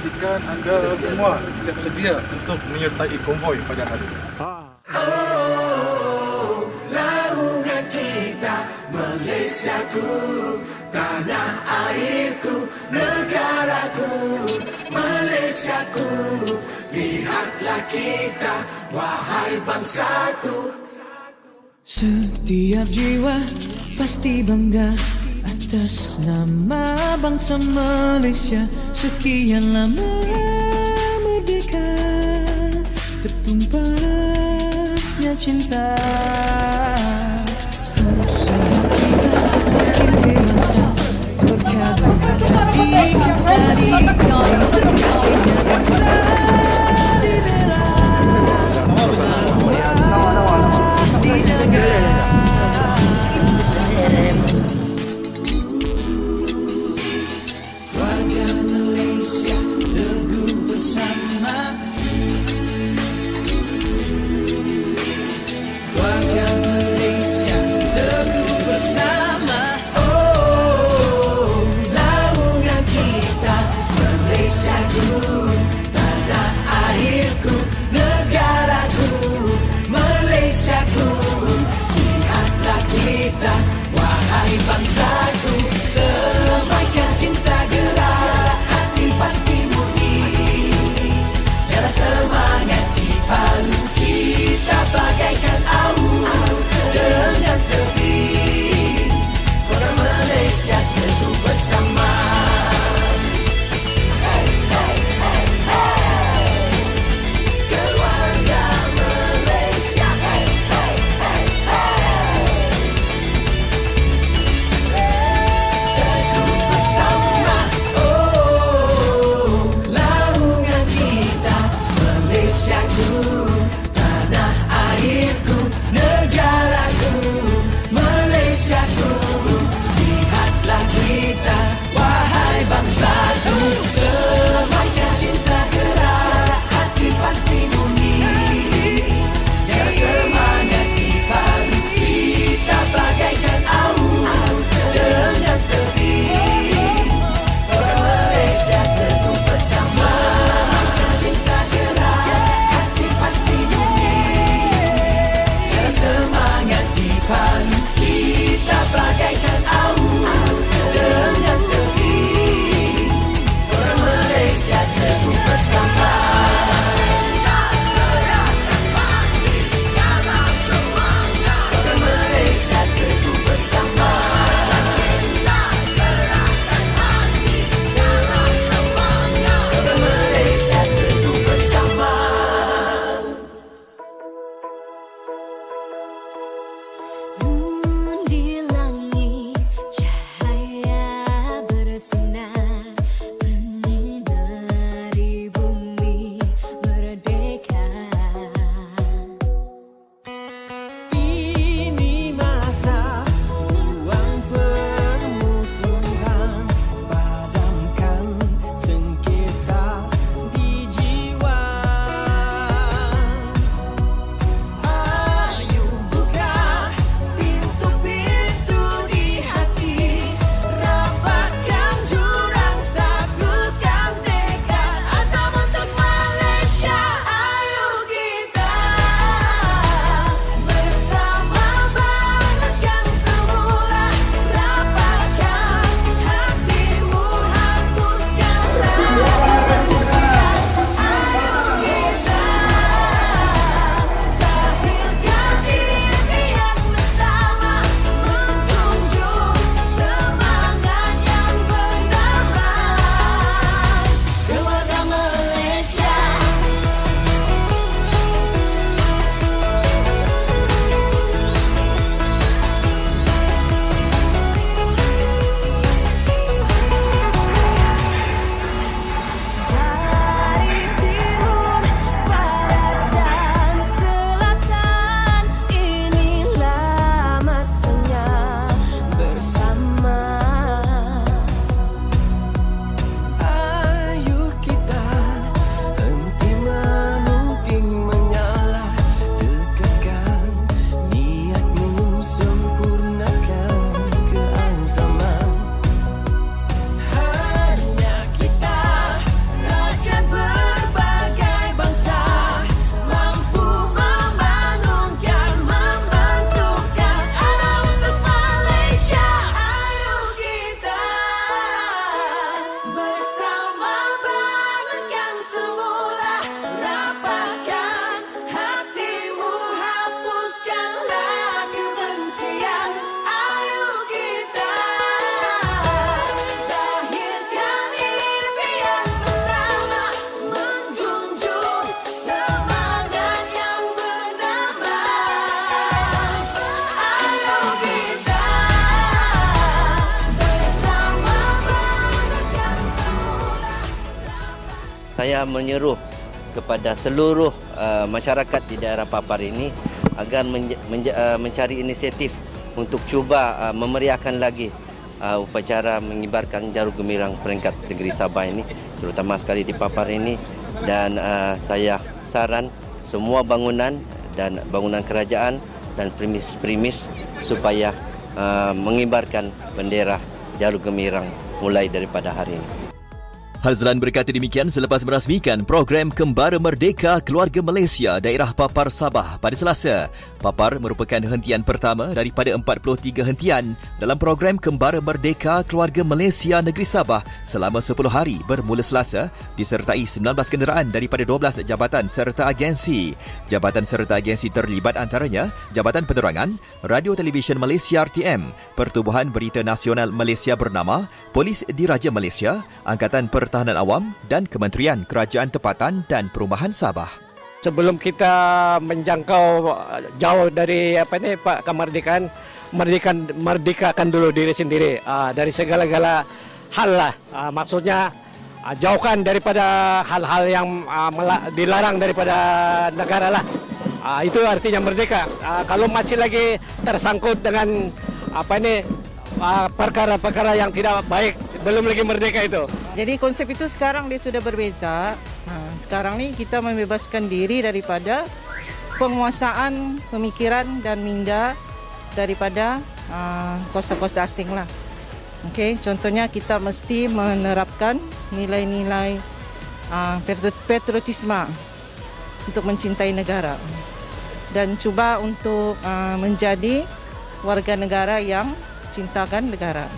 pastikan anda semua siap sedia untuk menyertai konvoi pada hari ini. Laungan kita Malaysiaku Tanah airku Negaraku Malaysiaku Lihatlah kita Wahai bangsaku. Setiap jiwa pasti bangga atas nama bangsa Malaysia Sekian lama merdeka Tertumpahnya cinta. Usaha kita makin dewasa Berkabung hati ke saya menyeru kepada seluruh uh, masyarakat di daerah Papar ini agar menja- menja- uh, mencari inisiatif untuk cuba uh, memeriahkan lagi uh, upacara mengibarkan jarum gemirang peringkat negeri Sabah ini terutama sekali di Papar ini dan uh, saya saran semua bangunan dan bangunan kerajaan dan premis-premis supaya uh, mengibarkan bendera jarum gemirang mulai daripada hari ini. Hazlan berkata demikian selepas merasmikan program Kembara Merdeka Keluarga Malaysia daerah Papar Sabah pada Selasa. Papar merupakan hentian pertama daripada 43 hentian dalam program Kembara Merdeka Keluarga Malaysia Negeri Sabah selama 10 hari bermula Selasa disertai 19 kenderaan daripada 12 jabatan serta agensi. Jabatan serta agensi terlibat antaranya Jabatan Penerangan, Radio Televisyen Malaysia RTM, Pertubuhan Berita Nasional Malaysia bernama, Polis Diraja Malaysia, Angkatan Pertahanan Awam dan Kementerian Kerajaan Tempatan dan Perumahan Sabah. sebelum kita menjangkau uh, jauh dari apa ni Pak kemerdekaan merdekan merdekakan dulu diri sendiri uh, dari segala-gala hal lah. Uh, maksudnya uh, jauhkan daripada hal-hal yang uh, dilarang daripada negara lah. Uh, itu artinya merdeka. Uh, kalau masih lagi tersangkut dengan apa ini uh, perkara-perkara yang tidak baik belum lagi merdeka itu Jadi konsep itu sekarang dia sudah berbeza. Ha, sekarang ni kita membebaskan diri daripada penguasaan pemikiran dan minda daripada uh, kuasa-kuasa asing lah. Okey, contohnya kita mesti menerapkan nilai-nilai uh, patriotisme untuk mencintai negara dan cuba untuk uh, menjadi warga negara yang cintakan negara.